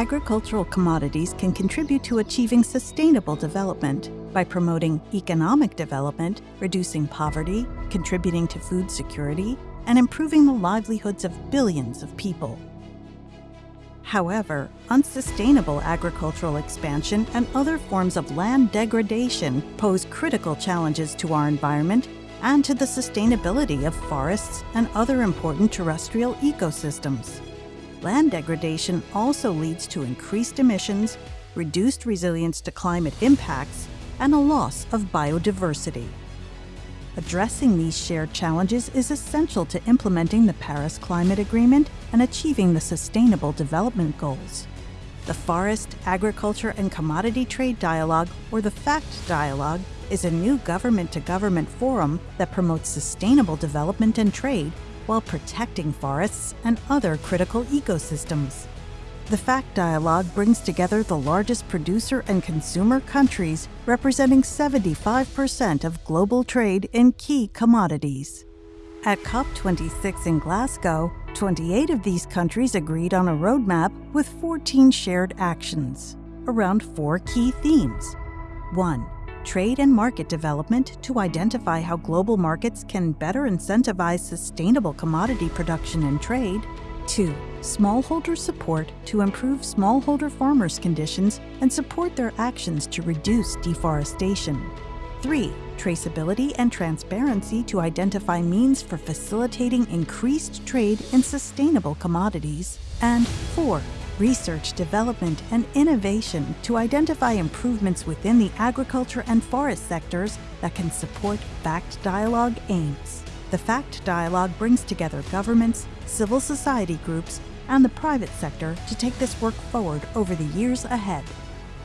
agricultural commodities can contribute to achieving sustainable development by promoting economic development, reducing poverty, contributing to food security, and improving the livelihoods of billions of people. However, unsustainable agricultural expansion and other forms of land degradation pose critical challenges to our environment and to the sustainability of forests and other important terrestrial ecosystems. Land degradation also leads to increased emissions, reduced resilience to climate impacts, and a loss of biodiversity. Addressing these shared challenges is essential to implementing the Paris Climate Agreement and achieving the Sustainable Development Goals. The Forest, Agriculture and Commodity Trade Dialogue, or the FACT Dialogue, is a new government-to-government forum that promotes sustainable development and trade while protecting forests and other critical ecosystems. The FACT Dialogue brings together the largest producer and consumer countries representing 75% of global trade in key commodities. At COP26 in Glasgow, 28 of these countries agreed on a roadmap with 14 shared actions around four key themes. 1. Trade and market development to identify how global markets can better incentivize sustainable commodity production and trade. 2. Smallholder support to improve smallholder farmers' conditions and support their actions to reduce deforestation. 3. Traceability and transparency to identify means for facilitating increased trade in sustainable commodities. And 4. Research, development, and innovation to identify improvements within the agriculture and forest sectors that can support FACT Dialogue aims. The FACT Dialogue brings together governments, civil society groups, and the private sector to take this work forward over the years ahead.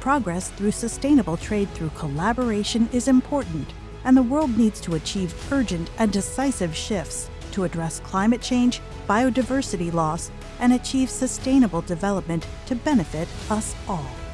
Progress through sustainable trade through collaboration is important, and the world needs to achieve urgent and decisive shifts to address climate change, biodiversity loss, and achieve sustainable development to benefit us all.